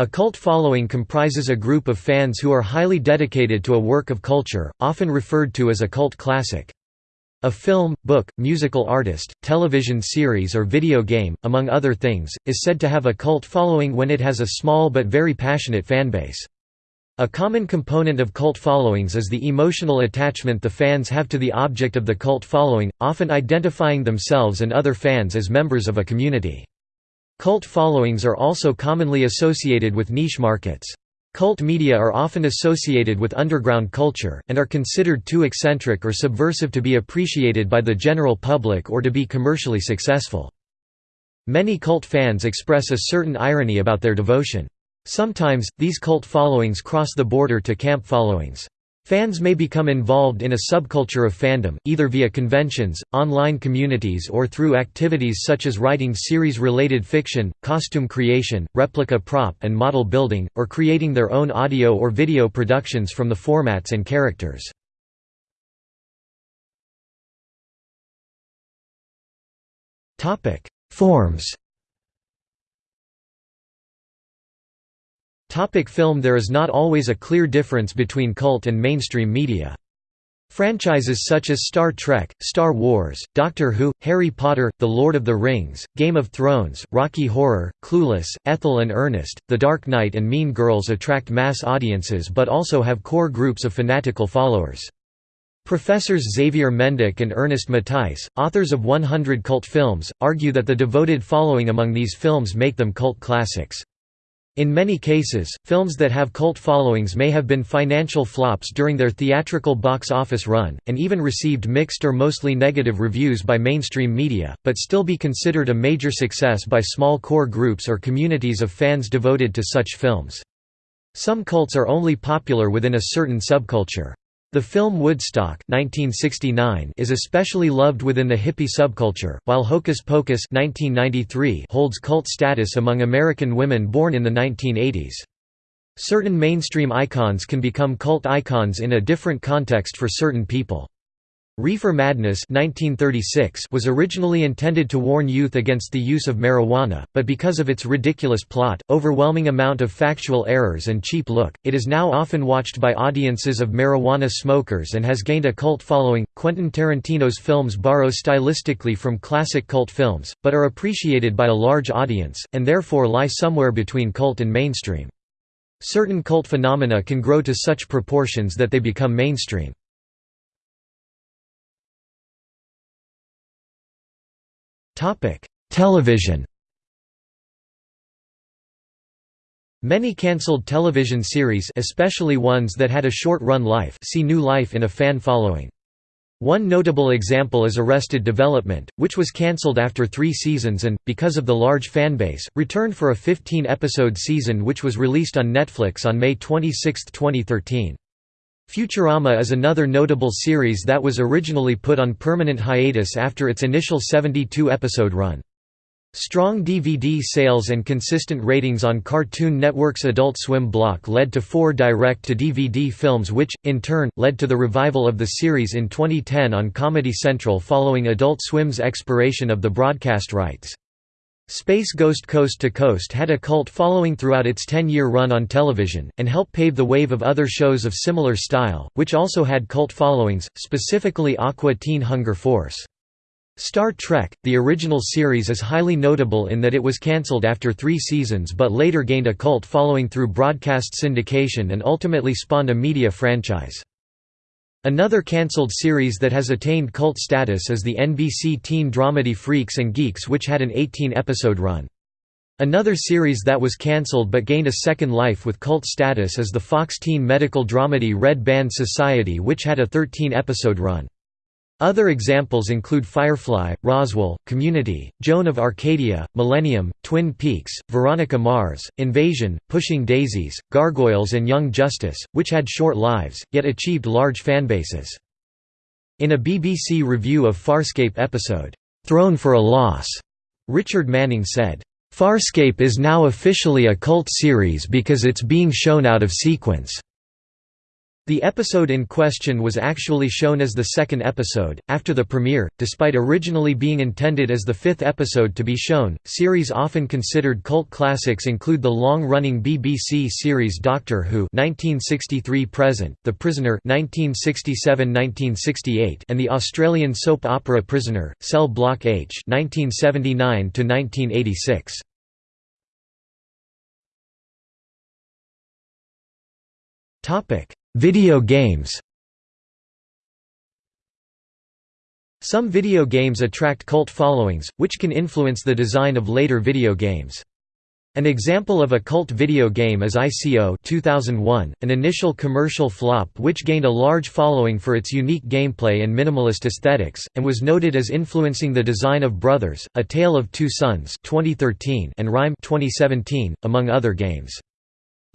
A cult following comprises a group of fans who are highly dedicated to a work of culture, often referred to as a cult classic. A film, book, musical artist, television series or video game, among other things, is said to have a cult following when it has a small but very passionate fanbase. A common component of cult followings is the emotional attachment the fans have to the object of the cult following, often identifying themselves and other fans as members of a community. Cult followings are also commonly associated with niche markets. Cult media are often associated with underground culture, and are considered too eccentric or subversive to be appreciated by the general public or to be commercially successful. Many cult fans express a certain irony about their devotion. Sometimes, these cult followings cross the border to camp followings. Fans may become involved in a subculture of fandom, either via conventions, online communities or through activities such as writing series-related fiction, costume creation, replica prop and model building, or creating their own audio or video productions from the formats and characters. Forms Topic film There is not always a clear difference between cult and mainstream media. Franchises such as Star Trek, Star Wars, Doctor Who, Harry Potter, The Lord of the Rings, Game of Thrones, Rocky Horror, Clueless, Ethel and Ernest, The Dark Knight and Mean Girls attract mass audiences but also have core groups of fanatical followers. Professors Xavier Mendik and Ernest Mathijs, authors of 100 cult films, argue that the devoted following among these films make them cult classics. In many cases, films that have cult followings may have been financial flops during their theatrical box office run, and even received mixed or mostly negative reviews by mainstream media, but still be considered a major success by small core groups or communities of fans devoted to such films. Some cults are only popular within a certain subculture. The film Woodstock 1969 is especially loved within the hippie subculture, while Hocus Pocus 1993 holds cult status among American women born in the 1980s. Certain mainstream icons can become cult icons in a different context for certain people. Reefer Madness 1936 was originally intended to warn youth against the use of marijuana, but because of its ridiculous plot, overwhelming amount of factual errors and cheap look, it is now often watched by audiences of marijuana smokers and has gained a cult following. Quentin Tarantino's films borrow stylistically from classic cult films, but are appreciated by a large audience, and therefore lie somewhere between cult and mainstream. Certain cult phenomena can grow to such proportions that they become mainstream. Television Many cancelled television series especially ones that had a short-run life see new life in a fan following. One notable example is Arrested Development, which was cancelled after three seasons and, because of the large fanbase, returned for a 15-episode season which was released on Netflix on May 26, 2013. Futurama is another notable series that was originally put on permanent hiatus after its initial 72-episode run. Strong DVD sales and consistent ratings on Cartoon Network's Adult Swim block led to four direct-to-DVD films which, in turn, led to the revival of the series in 2010 on Comedy Central following Adult Swim's expiration of the broadcast rights. Space Ghost Coast to Coast had a cult following throughout its 10-year run on television, and helped pave the wave of other shows of similar style, which also had cult followings, specifically Aqua Teen Hunger Force. Star Trek, the original series is highly notable in that it was cancelled after three seasons but later gained a cult following through broadcast syndication and ultimately spawned a media franchise. Another cancelled series that has attained cult status is the NBC teen dramedy Freaks and Geeks which had an 18-episode run. Another series that was cancelled but gained a second life with cult status is the Fox teen medical dramedy Red Band Society which had a 13-episode run. Other examples include Firefly, Roswell, Community, Joan of Arcadia, Millennium, Twin Peaks, Veronica Mars, Invasion, Pushing Daisies, Gargoyles and Young Justice, which had short lives, yet achieved large fanbases. In a BBC review of Farscape episode, "'Thrown for a Loss", Richard Manning said, "'Farscape is now officially a cult series because it's being shown out of sequence. The episode in question was actually shown as the second episode, after the premiere, despite originally being intended as the fifth episode to be shown. Series often considered cult classics include the long-running BBC series Doctor Who (1963–present), The Prisoner (1967–1968), and the Australian soap opera Prisoner: Cell Block H (1979–1986). Topic Video games Some video games attract cult followings, which can influence the design of later video games. An example of a cult video game is ICO 2001, an initial commercial flop which gained a large following for its unique gameplay and minimalist aesthetics, and was noted as influencing the design of Brothers, A Tale of Two Sons 2013 and Rime 2017, among other games.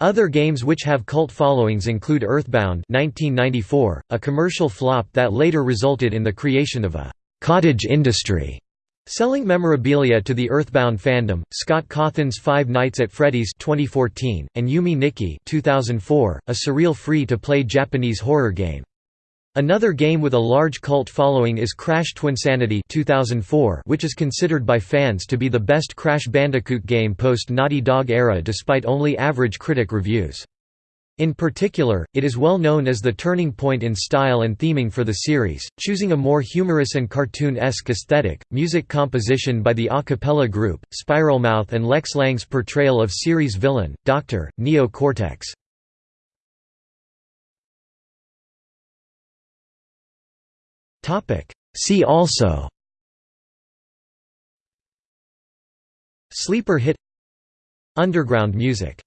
Other games which have cult followings include Earthbound 1994, a commercial flop that later resulted in the creation of a «cottage industry» selling memorabilia to the Earthbound fandom, Scott Cawthon's Five Nights at Freddy's 2014, and Yume Nikki 2004, a surreal free-to-play Japanese horror game. Another game with a large cult following is Crash Twinsanity 2004, which is considered by fans to be the best Crash Bandicoot game post-Naughty Dog era despite only average critic reviews. In particular, it is well known as the turning point in style and theming for the series, choosing a more humorous and cartoon-esque aesthetic, music composition by the a cappella group, Spiralmouth and Lex Lang's portrayal of series villain, Dr. Neo See also Sleeper hit Underground music